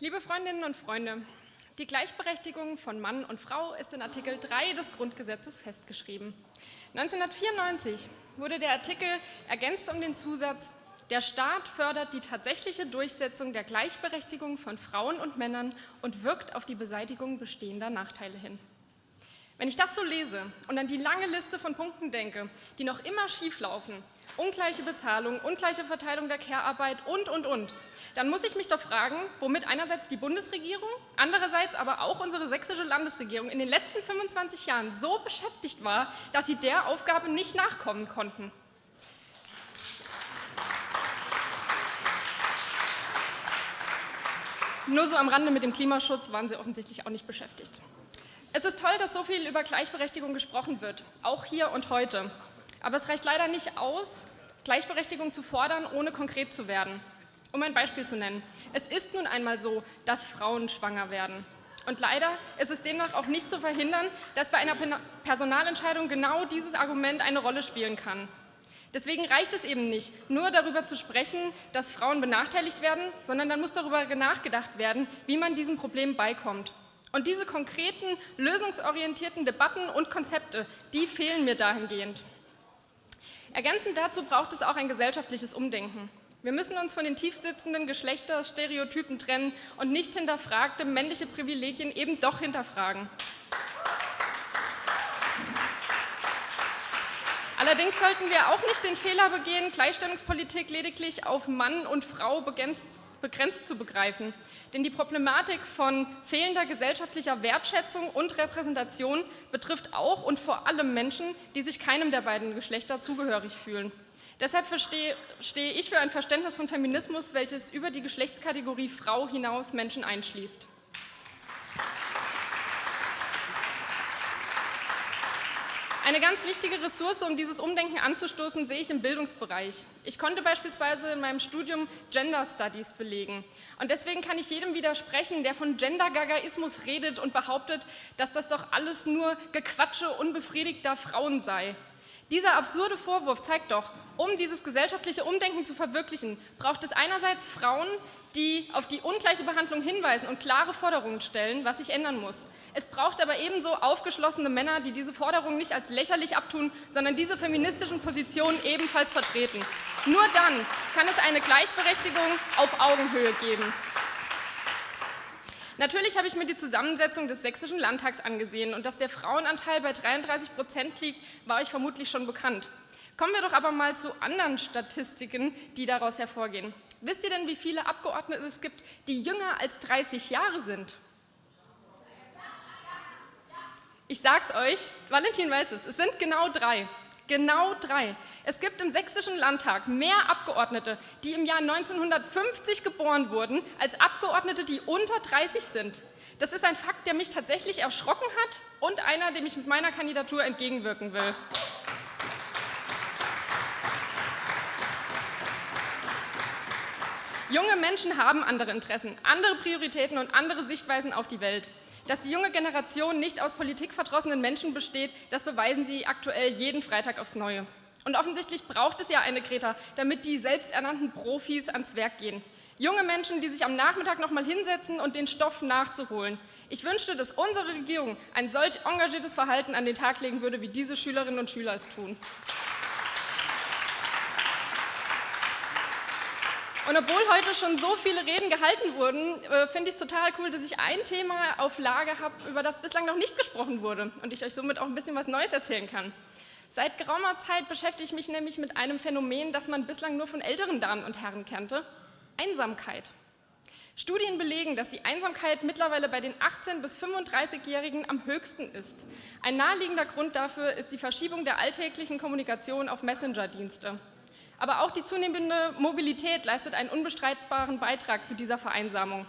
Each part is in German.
Liebe Freundinnen und Freunde, die Gleichberechtigung von Mann und Frau ist in Artikel 3 des Grundgesetzes festgeschrieben. 1994 wurde der Artikel ergänzt um den Zusatz der Staat fördert die tatsächliche Durchsetzung der Gleichberechtigung von Frauen und Männern und wirkt auf die Beseitigung bestehender Nachteile hin. Wenn ich das so lese und an die lange Liste von Punkten denke, die noch immer schieflaufen, ungleiche Bezahlung, ungleiche Verteilung der Care-Arbeit und, und, und, dann muss ich mich doch fragen, womit einerseits die Bundesregierung, andererseits aber auch unsere sächsische Landesregierung in den letzten 25 Jahren so beschäftigt war, dass sie der Aufgabe nicht nachkommen konnten. Nur so am Rande mit dem Klimaschutz waren sie offensichtlich auch nicht beschäftigt. Es ist toll, dass so viel über Gleichberechtigung gesprochen wird, auch hier und heute. Aber es reicht leider nicht aus, Gleichberechtigung zu fordern, ohne konkret zu werden. Um ein Beispiel zu nennen. Es ist nun einmal so, dass Frauen schwanger werden. Und leider ist es demnach auch nicht zu verhindern, dass bei einer Personalentscheidung genau dieses Argument eine Rolle spielen kann. Deswegen reicht es eben nicht, nur darüber zu sprechen, dass Frauen benachteiligt werden, sondern dann muss darüber nachgedacht werden, wie man diesem Problem beikommt. Und diese konkreten, lösungsorientierten Debatten und Konzepte, die fehlen mir dahingehend. Ergänzend dazu braucht es auch ein gesellschaftliches Umdenken. Wir müssen uns von den tiefsitzenden Geschlechterstereotypen trennen und nicht hinterfragte männliche Privilegien eben doch hinterfragen. Allerdings sollten wir auch nicht den Fehler begehen, Gleichstellungspolitik lediglich auf Mann und Frau begrenzt, begrenzt zu begreifen. Denn die Problematik von fehlender gesellschaftlicher Wertschätzung und Repräsentation betrifft auch und vor allem Menschen, die sich keinem der beiden Geschlechter zugehörig fühlen. Deshalb stehe ich für ein Verständnis von Feminismus, welches über die Geschlechtskategorie Frau hinaus Menschen einschließt. Eine ganz wichtige Ressource, um dieses Umdenken anzustoßen, sehe ich im Bildungsbereich. Ich konnte beispielsweise in meinem Studium Gender Studies belegen. Und deswegen kann ich jedem widersprechen, der von Gender-Gagaismus redet und behauptet, dass das doch alles nur Gequatsche unbefriedigter Frauen sei. Dieser absurde Vorwurf zeigt doch, um dieses gesellschaftliche Umdenken zu verwirklichen, braucht es einerseits Frauen, die auf die ungleiche Behandlung hinweisen und klare Forderungen stellen, was sich ändern muss. Es braucht aber ebenso aufgeschlossene Männer, die diese Forderungen nicht als lächerlich abtun, sondern diese feministischen Positionen ebenfalls vertreten. Nur dann kann es eine Gleichberechtigung auf Augenhöhe geben. Natürlich habe ich mir die Zusammensetzung des Sächsischen Landtags angesehen und dass der Frauenanteil bei 33 Prozent liegt, war ich vermutlich schon bekannt. Kommen wir doch aber mal zu anderen Statistiken, die daraus hervorgehen. Wisst ihr denn, wie viele Abgeordnete es gibt, die jünger als 30 Jahre sind? Ich sag's euch, Valentin weiß es, es sind genau drei. Genau drei. Es gibt im Sächsischen Landtag mehr Abgeordnete, die im Jahr 1950 geboren wurden, als Abgeordnete, die unter 30 sind. Das ist ein Fakt, der mich tatsächlich erschrocken hat und einer, dem ich mit meiner Kandidatur entgegenwirken will. Junge Menschen haben andere Interessen, andere Prioritäten und andere Sichtweisen auf die Welt. Dass die junge Generation nicht aus politikverdrossenen Menschen besteht, das beweisen sie aktuell jeden Freitag aufs Neue. Und offensichtlich braucht es ja eine Greta, damit die selbsternannten Profis ans Werk gehen. Junge Menschen, die sich am Nachmittag noch mal hinsetzen und den Stoff nachzuholen. Ich wünschte, dass unsere Regierung ein solch engagiertes Verhalten an den Tag legen würde, wie diese Schülerinnen und Schüler es tun. Und obwohl heute schon so viele Reden gehalten wurden, äh, finde ich es total cool, dass ich ein Thema auf Lage habe, über das bislang noch nicht gesprochen wurde und ich euch somit auch ein bisschen was Neues erzählen kann. Seit geraumer Zeit beschäftige ich mich nämlich mit einem Phänomen, das man bislang nur von älteren Damen und Herren kannte, Einsamkeit. Studien belegen, dass die Einsamkeit mittlerweile bei den 18- bis 35-Jährigen am höchsten ist. Ein naheliegender Grund dafür ist die Verschiebung der alltäglichen Kommunikation auf Messenger-Dienste. Aber auch die zunehmende Mobilität leistet einen unbestreitbaren Beitrag zu dieser Vereinsamung.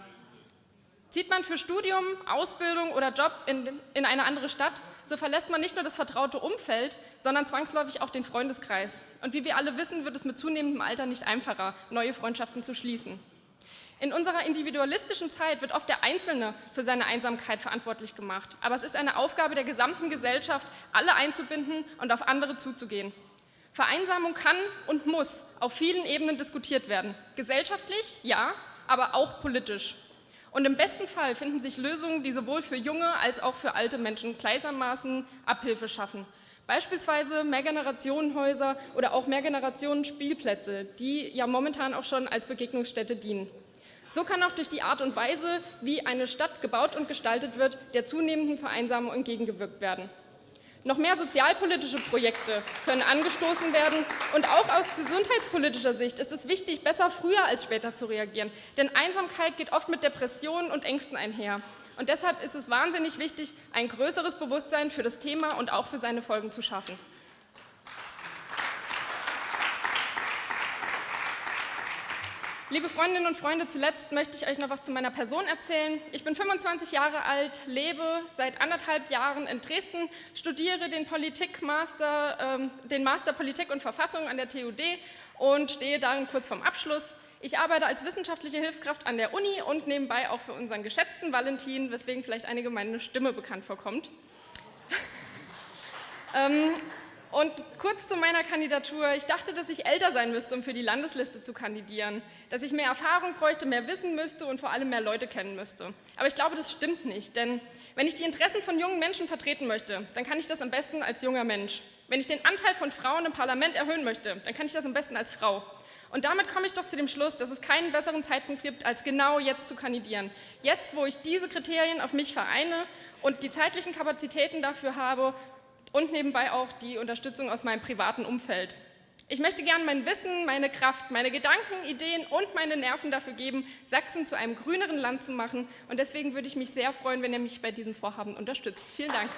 Zieht man für Studium, Ausbildung oder Job in, in, eine andere Stadt, so verlässt man nicht nur das vertraute Umfeld, sondern zwangsläufig auch den Freundeskreis. Und wie wir alle wissen, wird es mit zunehmendem Alter nicht einfacher, neue Freundschaften zu schließen. In unserer individualistischen Zeit wird oft der Einzelne für seine Einsamkeit verantwortlich gemacht. Aber es ist eine Aufgabe der gesamten Gesellschaft, alle einzubinden und auf andere zuzugehen. Vereinsamung kann und muss auf vielen Ebenen diskutiert werden. Gesellschaftlich, ja, aber auch politisch. Und im besten Fall finden sich Lösungen, die sowohl für junge als auch für alte Menschen gleichermaßen Abhilfe schaffen. Beispielsweise Mehrgenerationenhäuser oder auch Mehrgenerationen-Spielplätze, die ja momentan auch schon als Begegnungsstätte dienen. So kann auch durch die Art und Weise, wie eine Stadt gebaut und gestaltet wird, der zunehmenden Vereinsamung entgegengewirkt werden. Noch mehr sozialpolitische Projekte können angestoßen werden. Und auch aus gesundheitspolitischer Sicht ist es wichtig, besser früher als später zu reagieren. Denn Einsamkeit geht oft mit Depressionen und Ängsten einher. Und deshalb ist es wahnsinnig wichtig, ein größeres Bewusstsein für das Thema und auch für seine Folgen zu schaffen. Liebe Freundinnen und Freunde, zuletzt möchte ich euch noch was zu meiner Person erzählen. Ich bin 25 Jahre alt, lebe seit anderthalb Jahren in Dresden, studiere den, Politikmaster, äh, den Master Politik und Verfassung an der TUD und stehe darin kurz vorm Abschluss. Ich arbeite als wissenschaftliche Hilfskraft an der Uni und nebenbei auch für unseren geschätzten Valentin, weswegen vielleicht einige meine Stimme bekannt vorkommt. ähm, und kurz zu meiner Kandidatur. Ich dachte, dass ich älter sein müsste, um für die Landesliste zu kandidieren, dass ich mehr Erfahrung bräuchte, mehr wissen müsste und vor allem mehr Leute kennen müsste. Aber ich glaube, das stimmt nicht, denn wenn ich die Interessen von jungen Menschen vertreten möchte, dann kann ich das am besten als junger Mensch. Wenn ich den Anteil von Frauen im Parlament erhöhen möchte, dann kann ich das am besten als Frau. Und damit komme ich doch zu dem Schluss, dass es keinen besseren Zeitpunkt gibt, als genau jetzt zu kandidieren. Jetzt, wo ich diese Kriterien auf mich vereine und die zeitlichen Kapazitäten dafür habe und nebenbei auch die Unterstützung aus meinem privaten Umfeld. Ich möchte gern mein Wissen, meine Kraft, meine Gedanken, Ideen und meine Nerven dafür geben, Sachsen zu einem grüneren Land zu machen. Und deswegen würde ich mich sehr freuen, wenn ihr mich bei diesem Vorhaben unterstützt. Vielen Dank.